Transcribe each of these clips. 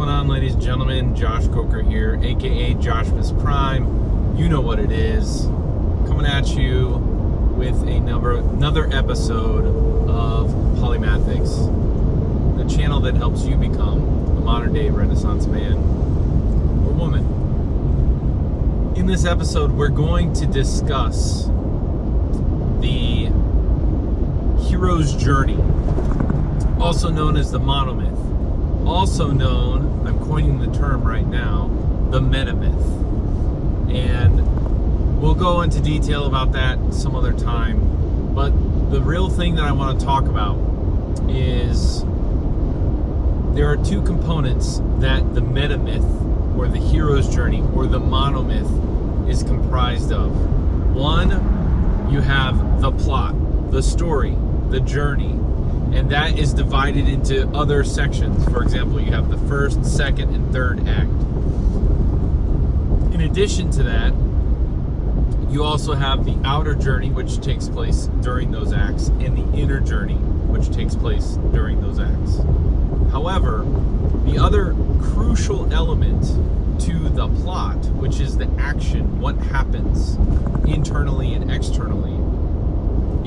going on, ladies and gentlemen? Josh Coker here, aka Joshmas Prime. You know what it is. Coming at you with a number, another episode of Polymathics, the channel that helps you become a modern day Renaissance man or woman. In this episode, we're going to discuss the hero's journey, also known as the monomyth also known, coining the term right now, the metamyth. And we'll go into detail about that some other time. But the real thing that I want to talk about is there are two components that the metamyth or the hero's journey or the monomyth is comprised of. One, you have the plot, the story, the journey, and that is divided into other sections. For example, you have the first, second, and third act. In addition to that, you also have the outer journey, which takes place during those acts, and the inner journey, which takes place during those acts. However, the other crucial element to the plot, which is the action, what happens internally and externally,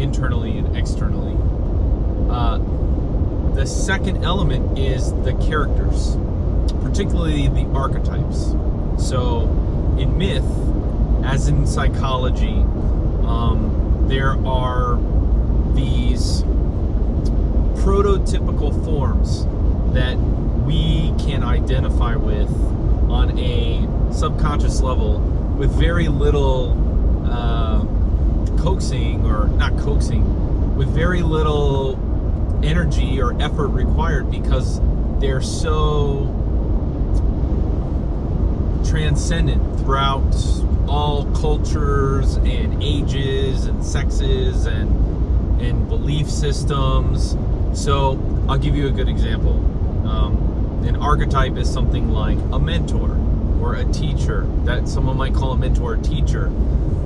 internally and externally, uh, the second element is the characters, particularly the archetypes. So, in myth, as in psychology, um, there are these prototypical forms that we can identify with on a subconscious level with very little uh, coaxing or not coaxing, with very little energy or effort required because they're so transcendent throughout all cultures and ages and sexes and and belief systems. So I'll give you a good example. Um, an archetype is something like a mentor or a teacher that someone might call a mentor or teacher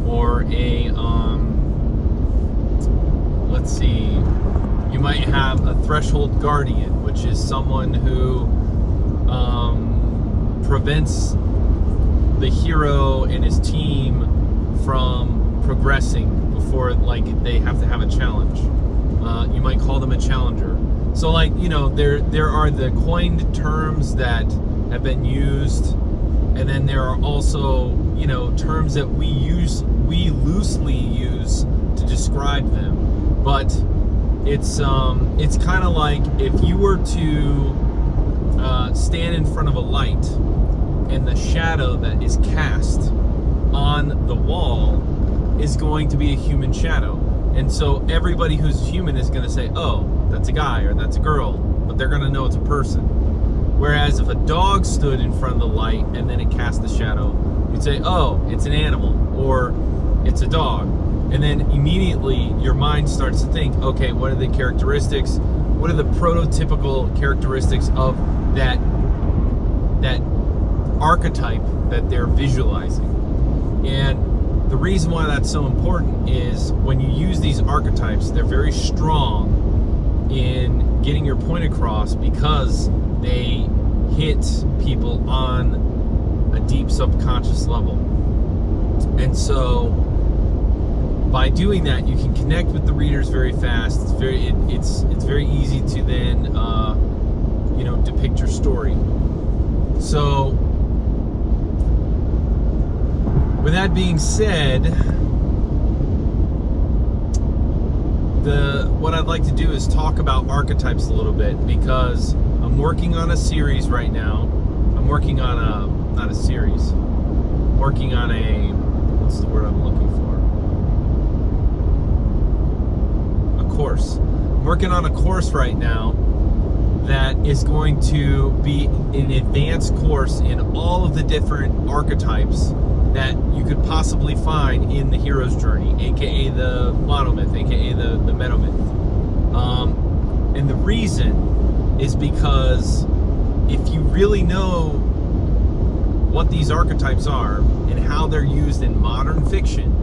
or a um, let's see you might have a threshold guardian, which is someone who um, prevents the hero and his team from progressing before like they have to have a challenge. Uh, you might call them a challenger. So like you know there there are the coined terms that have been used, and then there are also you know terms that we use we loosely use to describe them, but it's um, it's kind of like if you were to uh, stand in front of a light and the shadow that is cast on the wall is going to be a human shadow. And so everybody who's human is going to say, oh, that's a guy or that's a girl, but they're going to know it's a person. Whereas if a dog stood in front of the light and then it cast the shadow, you'd say, oh, it's an animal or it's a dog and then immediately your mind starts to think okay what are the characteristics? What are the prototypical characteristics of that that archetype that they're visualizing? And the reason why that's so important is when you use these archetypes they're very strong in getting your point across because they hit people on a deep subconscious level. And so by doing that, you can connect with the readers very fast. It's very it, it's it's very easy to then uh, you know depict your story. So, with that being said, the what I'd like to do is talk about archetypes a little bit because I'm working on a series right now. I'm working on a not a series. I'm working on a what's the word I'm looking for? Course. I'm working on a course right now that is going to be an advanced course in all of the different archetypes that you could possibly find in the hero's journey, aka the monomyth, aka the, the metamyth. Um, and the reason is because if you really know what these archetypes are and how they're used in modern fiction,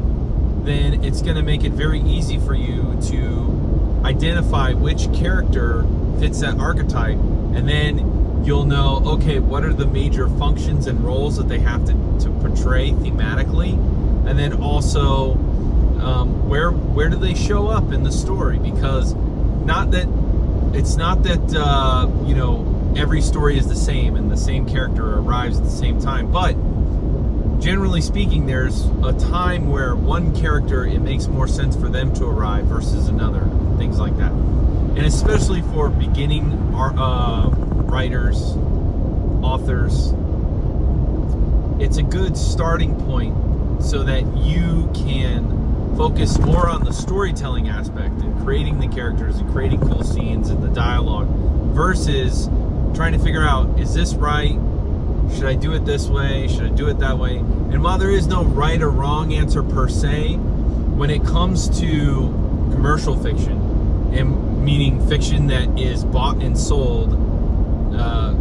then it's going to make it very easy for you to identify which character fits that archetype and then you'll know okay what are the major functions and roles that they have to, to portray thematically and then also um, where where do they show up in the story? Because not that it's not that uh, you know every story is the same and the same character arrives at the same time but generally speaking there's a time where one character it makes more sense for them to arrive versus another things like that. And especially for beginning uh, writers authors it's a good starting point so that you can focus more on the storytelling aspect and creating the characters and creating cool scenes and the dialogue versus trying to figure out is this right should I do it this way? Should I do it that way? And while there is no right or wrong answer per se when it comes to commercial fiction and meaning fiction that is bought and sold uh,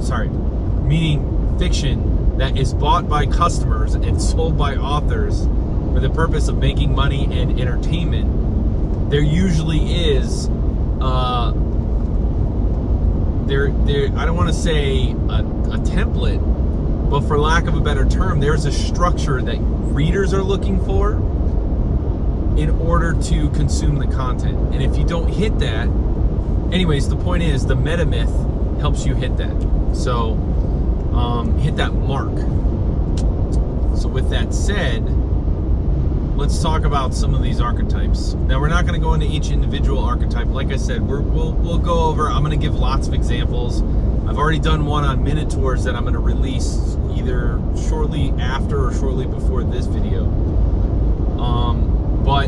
sorry meaning fiction that is bought by customers and sold by authors for the purpose of making money and entertainment, there usually is uh, there there I don't want to say a, a template, but for lack of a better term, there's a structure that readers are looking for in order to consume the content. And if you don't hit that, anyways, the point is the meta myth helps you hit that. So um, hit that mark. So with that said, let's talk about some of these archetypes. Now, we're not going to go into each individual archetype. Like I said, we will we'll go over, I'm going to give lots of examples. I've already done one on Minotaurs that I'm going to release either shortly after or shortly before this video. Um, but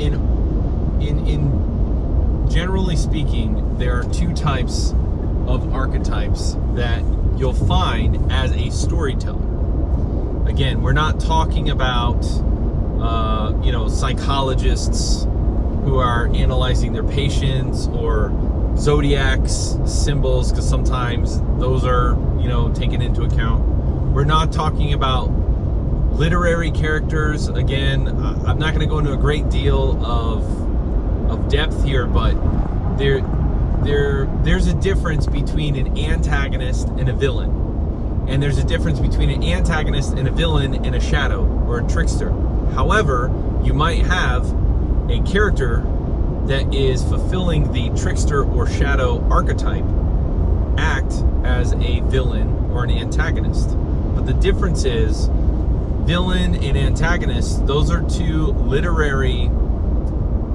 in, in, in generally speaking, there are two types of archetypes that you'll find as a storyteller again, we're not talking about, uh, you know, psychologists who are analyzing their patients or zodiacs, symbols, because sometimes those are, you know, taken into account. We're not talking about literary characters. Again, I'm not going to go into a great deal of, of depth here, but there, there, there's a difference between an antagonist and a villain and there's a difference between an antagonist and a villain and a shadow or a trickster. However, you might have a character that is fulfilling the trickster or shadow archetype act as a villain or an antagonist. But the difference is villain and antagonist, those are two literary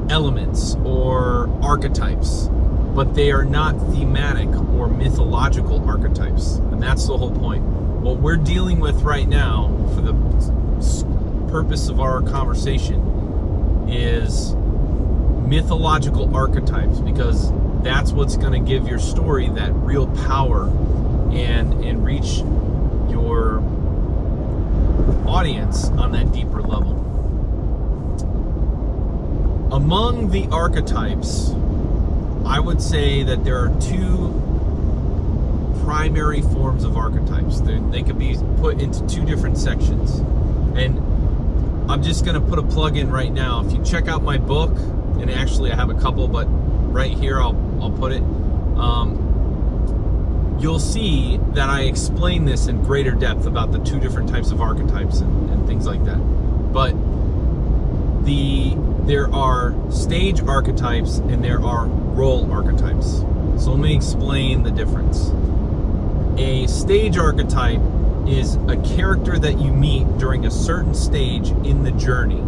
elements or archetypes but they are not thematic or mythological archetypes. And that's the whole point. What we're dealing with right now, for the purpose of our conversation, is mythological archetypes because that's what's going to give your story that real power and and reach your audience on that deeper level. Among the archetypes I would say that there are two primary forms of archetypes. They're, they could be put into two different sections. And I'm just going to put a plug in right now. If you check out my book, and actually I have a couple, but right here I'll, I'll put it. Um, you'll see that I explain this in greater depth about the two different types of archetypes and, and things like that. But the there are stage archetypes and there are role archetypes. So let me explain the difference. A stage archetype is a character that you meet during a certain stage in the journey,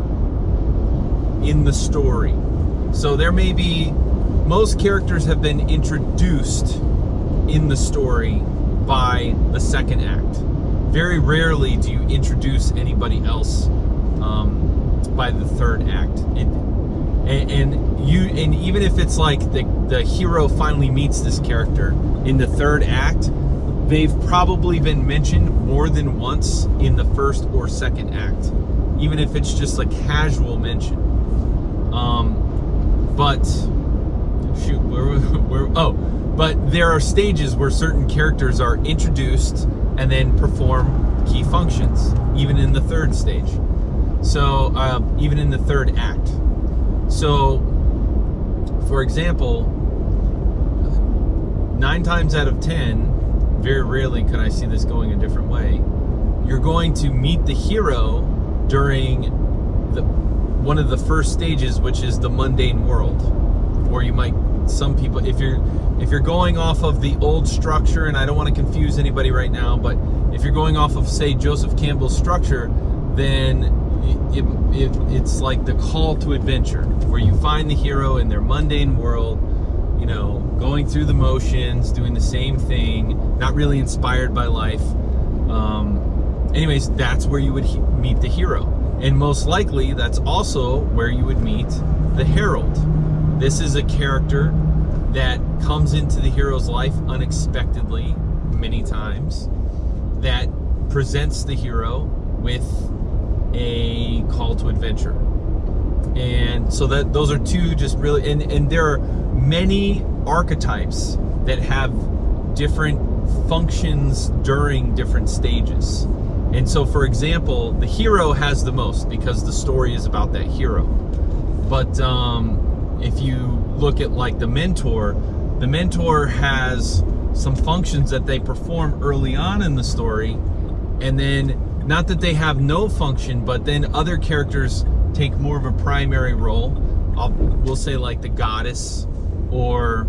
in the story. So there may be, most characters have been introduced in the story by the second act. Very rarely do you introduce anybody else um, by the third act. It, and, and you and even if it's like the the hero finally meets this character in the third act they've probably been mentioned more than once in the first or second act even if it's just a casual mention. Um but shoot where, where oh but there are stages where certain characters are introduced and then perform key functions even in the third stage. So uh, even in the third act so, for example, nine times out of ten, very rarely could I see this going a different way. You're going to meet the hero during the one of the first stages, which is the mundane world, where you might some people if you're if you're going off of the old structure, and I don't want to confuse anybody right now, but if you're going off of say Joseph Campbell's structure, then it, it, it's like the call to adventure, where you find the hero in their mundane world, you know, going through the motions, doing the same thing, not really inspired by life. Um, anyways, that's where you would meet the hero. And most likely, that's also where you would meet the herald. This is a character that comes into the hero's life unexpectedly many times, that presents the hero with a call to adventure. And so that those are two just really and, and there are many archetypes that have different functions during different stages. And so for example, the hero has the most because the story is about that hero. But um, if you look at like the mentor, the mentor has some functions that they perform early on in the story and then not that they have no function, but then other characters take more of a primary role. I'll, we'll say like the goddess or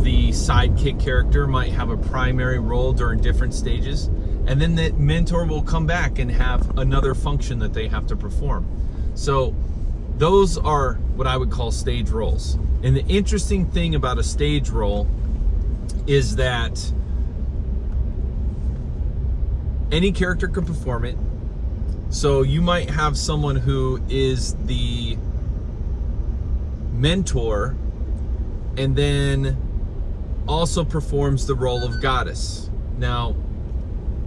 the sidekick character might have a primary role during different stages. And then the mentor will come back and have another function that they have to perform. So those are what I would call stage roles. And the interesting thing about a stage role is that any character can perform it. So you might have someone who is the mentor and then also performs the role of goddess. Now,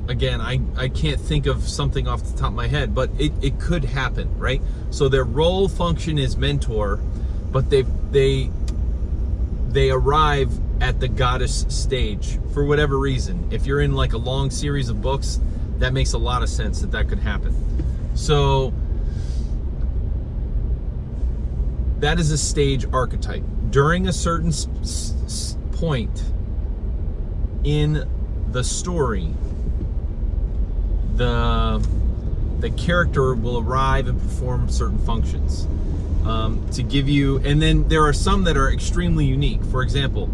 again, I, I can't think of something off the top of my head, but it, it could happen, right? So their role function is mentor, but they they they arrive at the goddess stage for whatever reason. If you're in like a long series of books, that makes a lot of sense that that could happen. So that is a stage archetype. During a certain point in the story, the the character will arrive and perform certain functions um, to give you, and then there are some that are extremely unique. For example,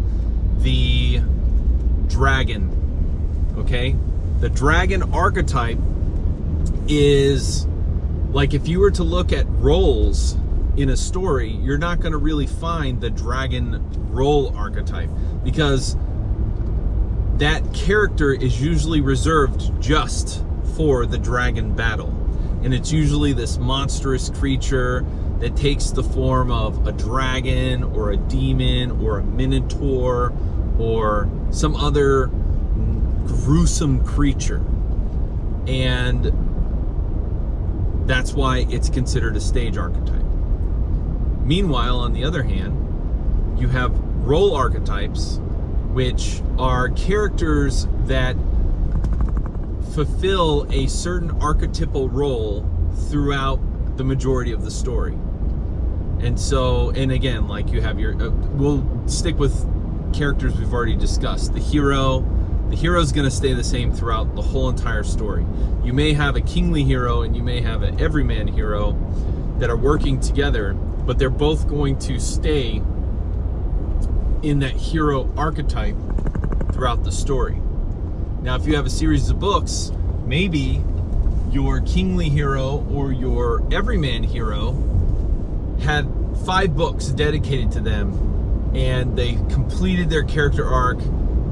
the dragon. Okay, the dragon archetype is like if you were to look at roles in a story, you're not going to really find the dragon role archetype because that character is usually reserved just for the dragon battle. And it's usually this monstrous creature that takes the form of a dragon or a demon or a minotaur or some other gruesome creature. And that's why it's considered a stage archetype. Meanwhile, on the other hand, you have role archetypes, which are characters that fulfill a certain archetypal role throughout the majority of the story. And so, and again, like you have your, uh, we'll stick with characters we've already discussed. The hero, the hero is going to stay the same throughout the whole entire story. You may have a kingly hero and you may have an everyman hero that are working together, but they're both going to stay in that hero archetype throughout the story. Now, if you have a series of books, maybe your kingly hero or your everyman hero had five books dedicated to them and they completed their character arc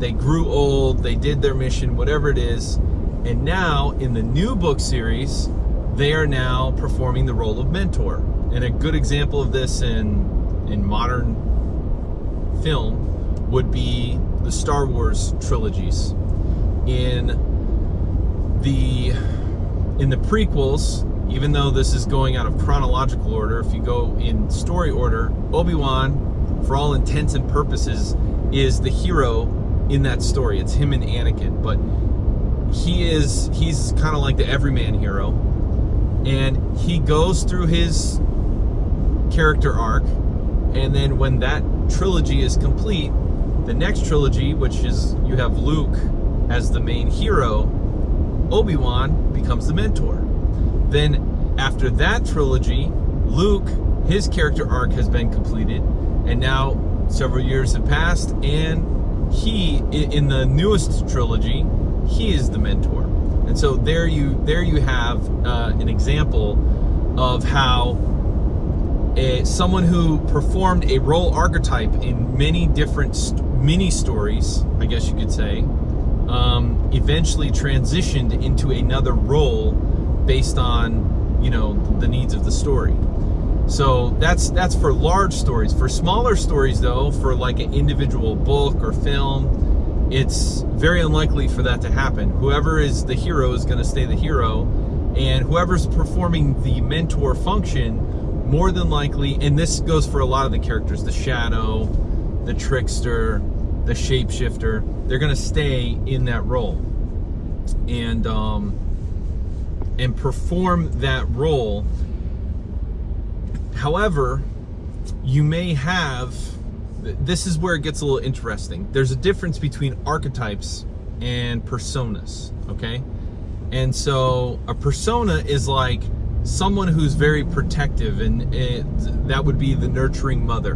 they grew old, they did their mission, whatever it is, and now in the new book series, they are now performing the role of mentor. And a good example of this in in modern film would be the Star Wars trilogies. In the in the prequels, even though this is going out of chronological order, if you go in story order, Obi-Wan, for all intents and purposes, is the hero in that story. It's him and Anakin, but he is he's kind of like the everyman hero, and he goes through his character arc, and then when that trilogy is complete, the next trilogy, which is you have Luke as the main hero, Obi Wan becomes the mentor. Then after that trilogy, Luke, his character arc has been completed, and now several years have passed, and he, in the newest trilogy, he is the mentor. And so there you there you have uh, an example of how a, someone who performed a role archetype in many different st- mini stories, I guess you could say, um, eventually transitioned into another role based on you know the needs of the story. So that's that's for large stories. For smaller stories, though, for like an individual book or film, it's very unlikely for that to happen. Whoever is the hero is going to stay the hero, and whoever's performing the mentor function more than likely, and this goes for a lot of the characters, the shadow, the trickster, the shapeshifter, they're gonna stay in that role and um, and perform that role. However, you may have this is where it gets a little interesting. There's a difference between archetypes and personas, okay? And so a persona is like someone who's very protective, and it, that would be the nurturing mother,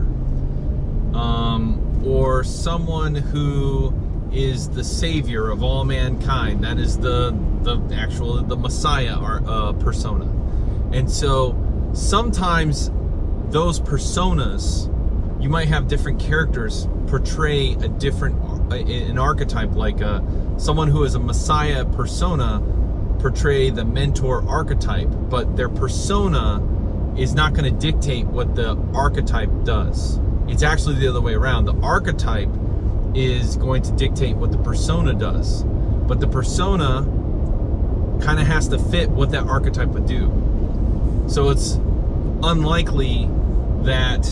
um, or someone who is the savior of all mankind. That is the the actual the Messiah uh, persona, and so sometimes those personas you might have different characters portray a different an archetype like a, uh, someone who is a messiah persona portray the mentor archetype, but their persona is not going to dictate what the archetype does. It's actually the other way around. The archetype is going to dictate what the persona does, but the persona kind of has to fit what that archetype would do. So it's unlikely that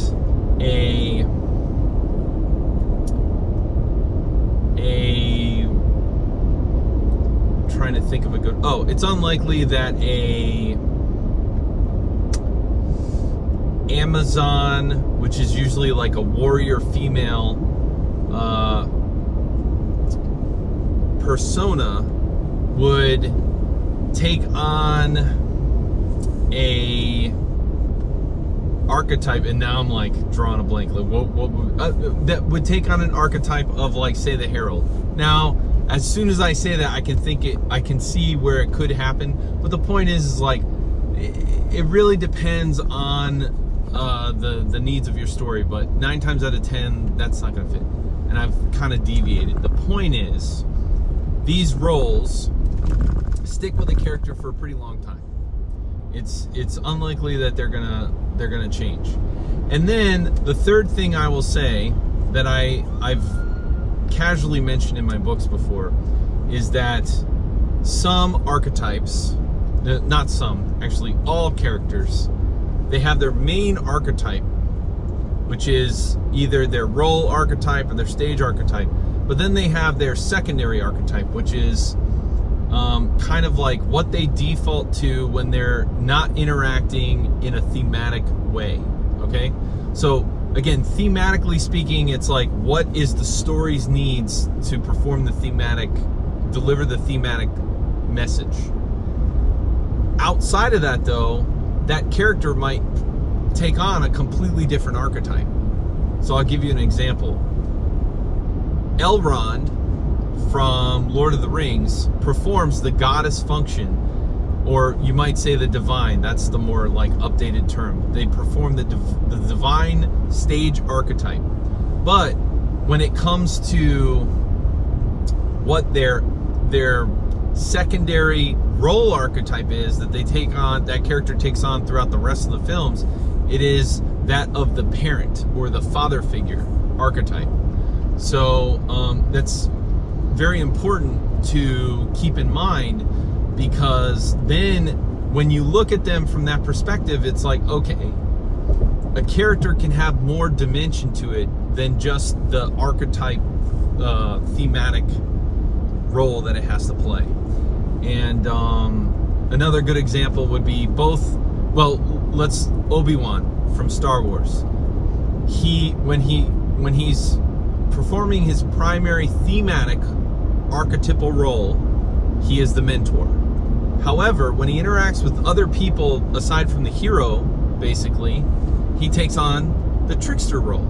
a a trying to think of a good. Oh, it's unlikely that a Amazon, which is usually like a warrior female uh, persona, would take on a archetype and now i'm like drawing a blank like what, what uh, that would take on an archetype of like say the herald now as soon as I say that, I can think it, I can see where it could happen. But the point is, is like, it, really depends on uh, the the needs of your story. But nine times out of ten, that's not going to fit. And I've kind of deviated. The point is, these roles stick with a character for a pretty long time. It's it's unlikely that they're gonna they're gonna change. And then the third thing I will say that I I've casually mentioned in my books before is that some archetypes, uh, not some, actually all characters, they have their main archetype, which is either their role archetype or their stage archetype, but then they have their secondary archetype, which is um, kind of like what they default to when they're not interacting in a thematic way. Okay? So again, thematically speaking, it's like what is the story's needs to perform the thematic, deliver the thematic message. Outside of that, though, that character might take on a completely different archetype. So I'll give you an example. Elrond from Lord of the Rings performs the goddess function or you might say the divine that's the more like updated term. They perform the, div- the divine stage archetype. But when it comes to what their their secondary role archetype is that they take on that character takes on throughout the rest of the films it is that of the parent or the father figure archetype. So um, that's very important to keep in mind because then when you look at them from that perspective, it's like, okay, a character can have more dimension to it than just the archetype uh, thematic role that it has to play. And um, another good example would be both, well, let's Obi-Wan from Star Wars. He when he when he's performing his primary thematic archetypal role, he is the mentor. However, when he interacts with other people aside from the hero, basically, he takes on the trickster role.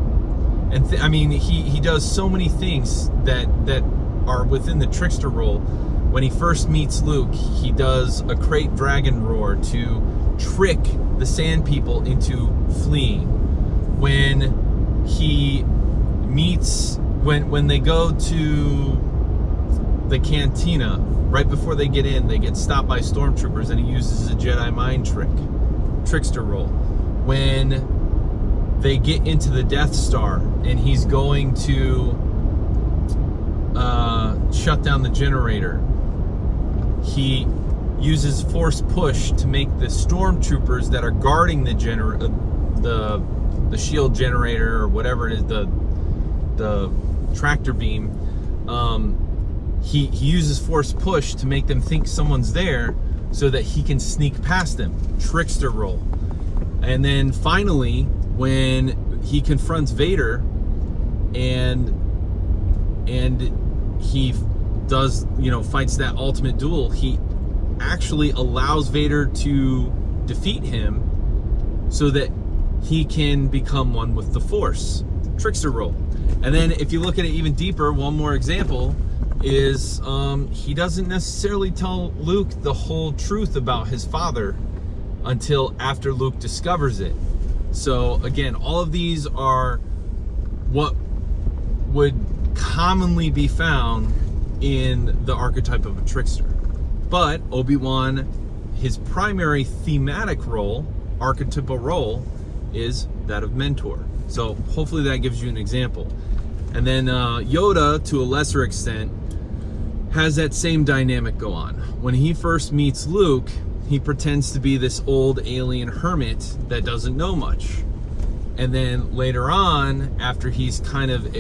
And I mean, he, he does so many things that that are within the trickster role. When he first meets Luke, he does a krayt dragon roar to trick the sand people into fleeing. When he meets when when they go to the cantina right before they get in they get stopped by stormtroopers and he uses a jedi mind trick trickster role. When they get into the death star and he's going to uh, shut down the generator he uses force push to make the stormtroopers that are guarding the gener uh, the the shield generator or whatever it is the the tractor beam, um, he, he uses force push to make them think someone's there so that he can sneak past them. Trickster role. And then finally, when he confronts Vader and and he does, you know, fights that ultimate duel, he actually allows Vader to defeat him so that he can become one with the Force. Trickster role. And then if you look at it even deeper, one more example is um, he doesn't necessarily tell Luke the whole truth about his father until after Luke discovers it. So again, all of these are what would commonly be found in the archetype of a trickster. But Obi-Wan, his primary thematic role, archetypal role, is that of mentor. So hopefully that gives you an example. And then uh, Yoda, to a lesser extent, has that same dynamic go on. When he first meets Luke, he pretends to be this old alien hermit that doesn't know much. And then later on, after he's kind of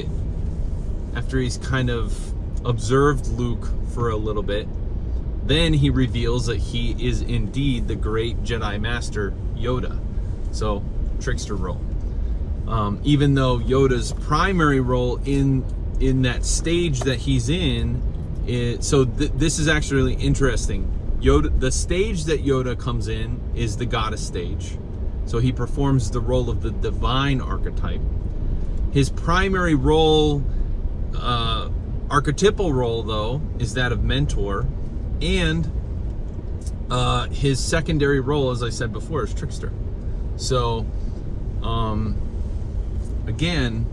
after he's kind of observed Luke for a little bit, then he reveals that he is indeed the great Jedi Master Yoda. So, trickster role um, even though Yoda's primary role in in that stage that he's in is, so th this is actually really interesting. Yoda the stage that Yoda comes in is the goddess stage. So he performs the role of the divine archetype. His primary role uh, archetypal role though is that of mentor. And uh, his secondary role as I said before is trickster. So um, again,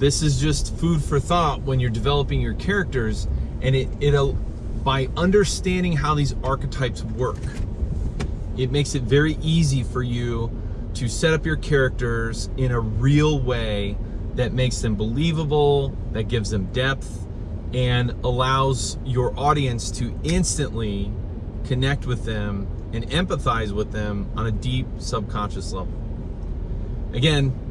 this is just food for thought when you're developing your characters and it, it'll, uh, by understanding how these archetypes work, it makes it very easy for you to set up your characters in a real way that makes them believable, that gives them depth, and allows your audience to instantly connect with them and empathize with them on a deep subconscious level. Again,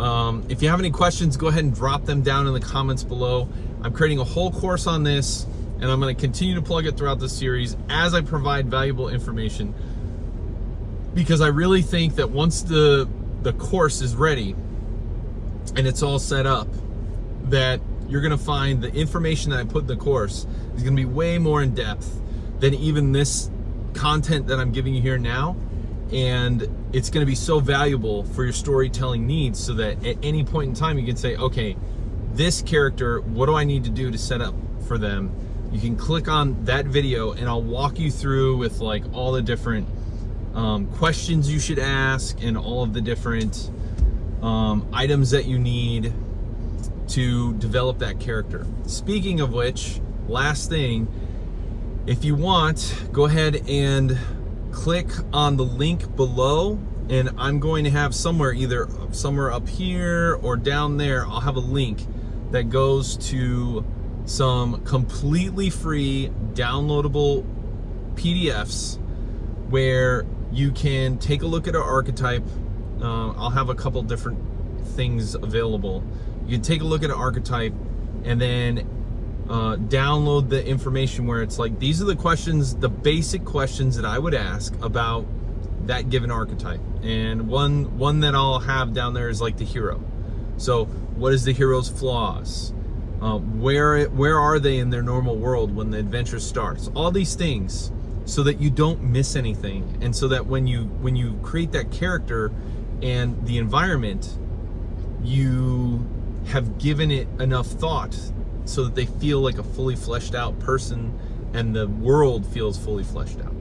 um, if you have any questions, go ahead and drop them down in the comments below. I'm creating a whole course on this, and I'm going to continue to plug it throughout the series as I provide valuable information. Because I really think that once the the course is ready and it's all set up, that you're going to find the information that I put in the course is going to be way more in depth than even this content that I'm giving you here now and it's going to be so valuable for your storytelling needs so that at any point in time you can say okay this character what do i need to do to set up for them? You can click on that video and i'll walk you through with like all the different um, questions you should ask and all of the different um, items that you need to develop that character. Speaking of which last thing if you want go ahead and click on the link below and I'm going to have somewhere either somewhere up here or down there I'll have a link that goes to some completely free downloadable PDFs where you can take a look at our archetype. Uh, I'll have a couple different things available. You can take a look at an archetype and then uh, download the information where it's like these are the questions the basic questions that I would ask about that given archetype and one one that I'll have down there is like the hero so what is the hero's flaws? Uh, where where are they in their normal world when the adventure starts? All these things, so that you don't miss anything, and so that when you when you create that character and the environment, you have given it enough thought so that they feel like a fully fleshed out person, and the world feels fully fleshed out.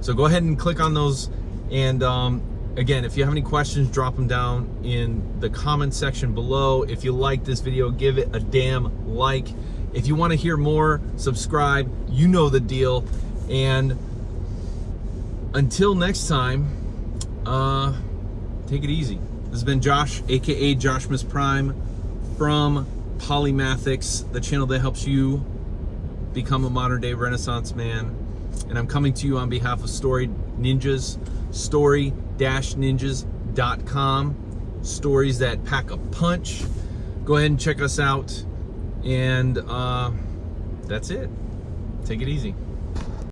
So go ahead and click on those, and um, again, if you have any questions, drop them down in the comment section below. If you like this video, give it a damn like. If you want to hear more, subscribe. You know the deal. And until next time, uh, take it easy. This has been Josh, aka Joshmas Prime, from Polymathics, the channel that helps you become a modern day Renaissance man. And I'm coming to you on behalf of Story Ninjas, story-ninjas.com. Stories that pack a punch. Go ahead and check us out. And uh, that's it. Take it easy.